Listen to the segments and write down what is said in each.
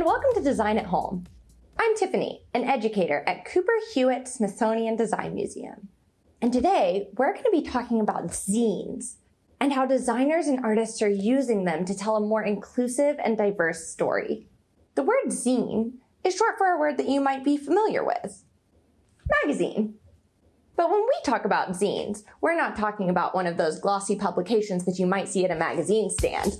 and welcome to Design at Home. I'm Tiffany, an educator at Cooper Hewitt Smithsonian Design Museum. And today, we're going to be talking about zines and how designers and artists are using them to tell a more inclusive and diverse story. The word zine is short for a word that you might be familiar with, magazine. But when we talk about zines, we're not talking about one of those glossy publications that you might see at a magazine stand.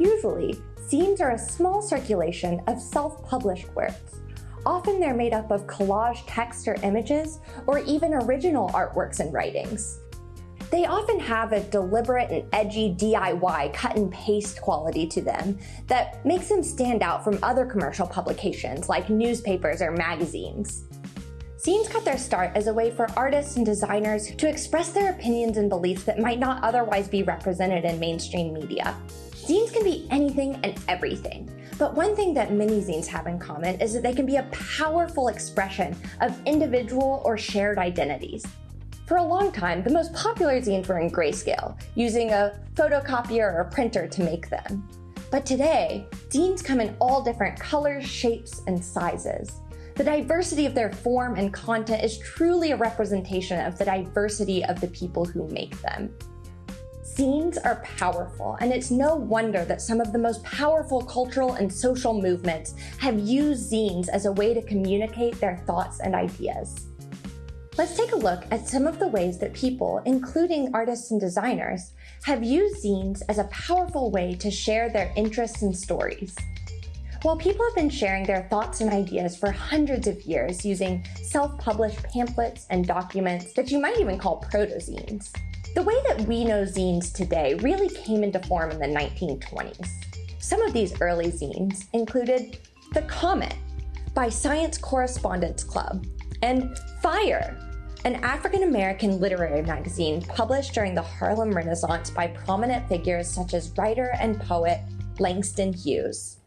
Usually, zines are a small circulation of self-published works. Often they're made up of collage text or images, or even original artworks and writings. They often have a deliberate and edgy DIY cut and paste quality to them that makes them stand out from other commercial publications like newspapers or magazines. Zines got their start as a way for artists and designers to express their opinions and beliefs that might not otherwise be represented in mainstream media. Zines can be anything and everything, but one thing that many zines have in common is that they can be a powerful expression of individual or shared identities. For a long time, the most popular zines were in grayscale, using a photocopier or printer to make them. But today, zines come in all different colors, shapes, and sizes. The diversity of their form and content is truly a representation of the diversity of the people who make them. Zines are powerful, and it's no wonder that some of the most powerful cultural and social movements have used zines as a way to communicate their thoughts and ideas. Let's take a look at some of the ways that people, including artists and designers, have used zines as a powerful way to share their interests and stories. While people have been sharing their thoughts and ideas for hundreds of years using self-published pamphlets and documents that you might even call proto-zines, the way that we know zines today really came into form in the 1920s. Some of these early zines included The Comet by Science Correspondence Club and Fire, an African-American literary magazine published during the Harlem Renaissance by prominent figures such as writer and poet Langston Hughes.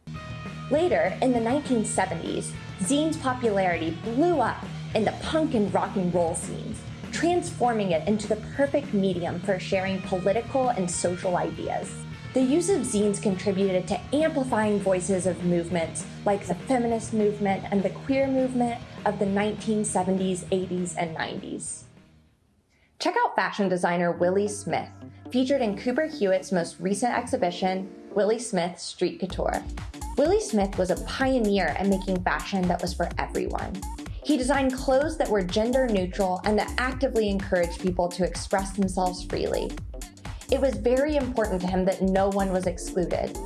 Later, in the 1970s, zine's popularity blew up in the punk and rock and roll scenes, transforming it into the perfect medium for sharing political and social ideas. The use of zines contributed to amplifying voices of movements like the feminist movement and the queer movement of the 1970s, 80s, and 90s. Check out fashion designer Willi Smith, featured in Cooper Hewitt's most recent exhibition, Willi Smith Street Couture. Willi Smith was a pioneer in making fashion that was for everyone. He designed clothes that were gender neutral and that actively encouraged people to express themselves freely. It was very important to him that no one was excluded.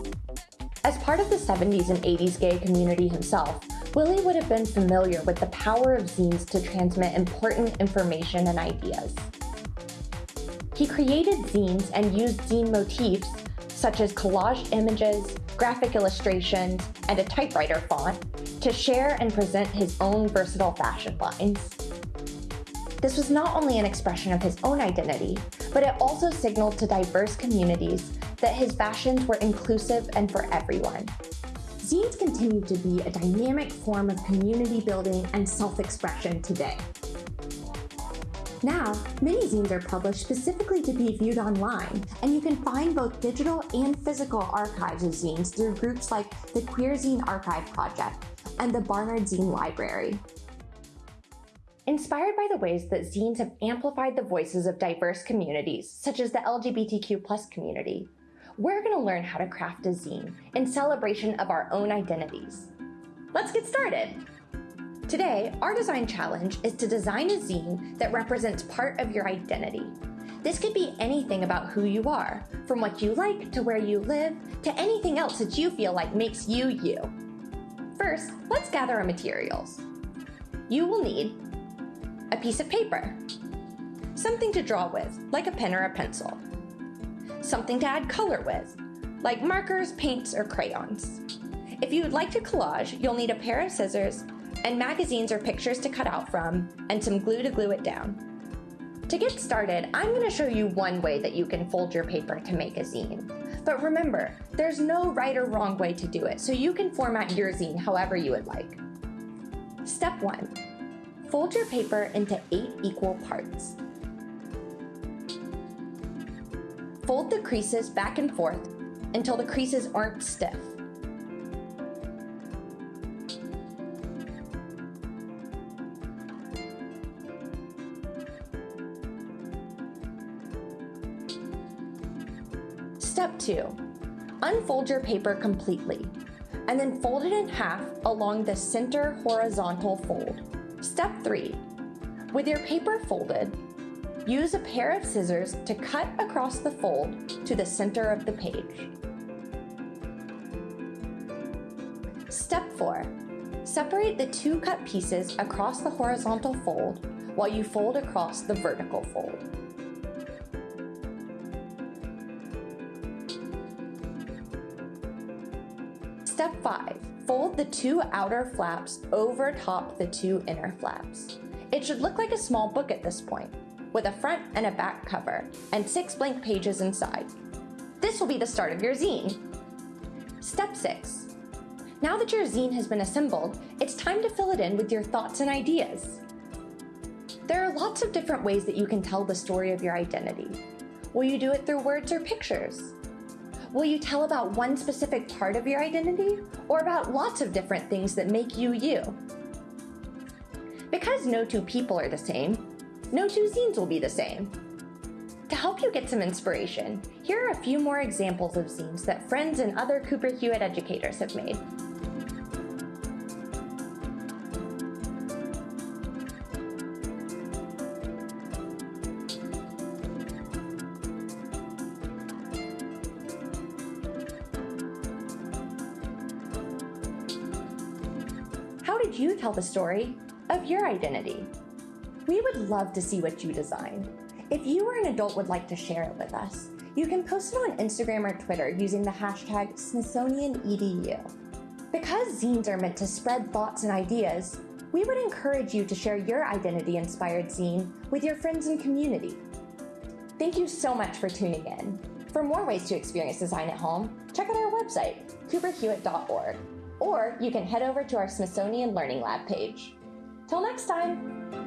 As part of the 70s and 80s gay community himself, Willi would have been familiar with the power of zines to transmit important information and ideas. He created zines and used zine motifs, such as collage images, graphic illustrations, and a typewriter font to share and present his own versatile fashion lines. This was not only an expression of his own identity, but it also signaled to diverse communities that his fashions were inclusive and for everyone. Zines continue to be a dynamic form of community building and self-expression today. Now, mini-zines are published specifically to be viewed online, and you can find both digital and physical archives of zines through groups like the Queer Zine Archive Project and the Barnard Zine Library. Inspired by the ways that zines have amplified the voices of diverse communities, such as the LGBTQ community, we're going to learn how to craft a zine in celebration of our own identities. Let's get started! Today, our design challenge is to design a zine that represents part of your identity. This could be anything about who you are, from what you like to where you live, to anything else that you feel like makes you you. First, let's gather our materials. You will need a piece of paper, something to draw with, like a pen or a pencil, something to add color with, like markers, paints, or crayons. If you would like to collage, you'll need a pair of scissors, and magazines or pictures to cut out from, and some glue to glue it down. To get started, I'm going to show you one way that you can fold your paper to make a zine. But remember, there's no right or wrong way to do it, so you can format your zine however you would like. Step 1. Fold your paper into 8 equal parts. Fold the creases back and forth until the creases aren't stiff. Step 2. Unfold your paper completely, and then fold it in half along the center horizontal fold. Step 3. With your paper folded, use a pair of scissors to cut across the fold to the center of the page. Step 4. Separate the two cut pieces across the horizontal fold while you fold across the vertical fold. Step 5. Fold the two outer flaps over top the two inner flaps. It should look like a small book at this point, with a front and a back cover, and six blank pages inside. This will be the start of your zine. Step 6. Now that your zine has been assembled, it's time to fill it in with your thoughts and ideas. There are lots of different ways that you can tell the story of your identity. Will you do it through words or pictures? Will you tell about one specific part of your identity or about lots of different things that make you you? Because no two people are the same, no two zines will be the same. To help you get some inspiration, here are a few more examples of zines that friends and other Cooper Hewitt educators have made. How did you tell the story of your identity? We would love to see what you design. If you or an adult would like to share it with us, you can post it on Instagram or Twitter using the hashtag SmithsonianEDU. Because zines are meant to spread thoughts and ideas, we would encourage you to share your identity-inspired zine with your friends and community. Thank you so much for tuning in. For more ways to experience design at home, check out our website, cooperhewitt.org or you can head over to our Smithsonian Learning Lab page. Till next time!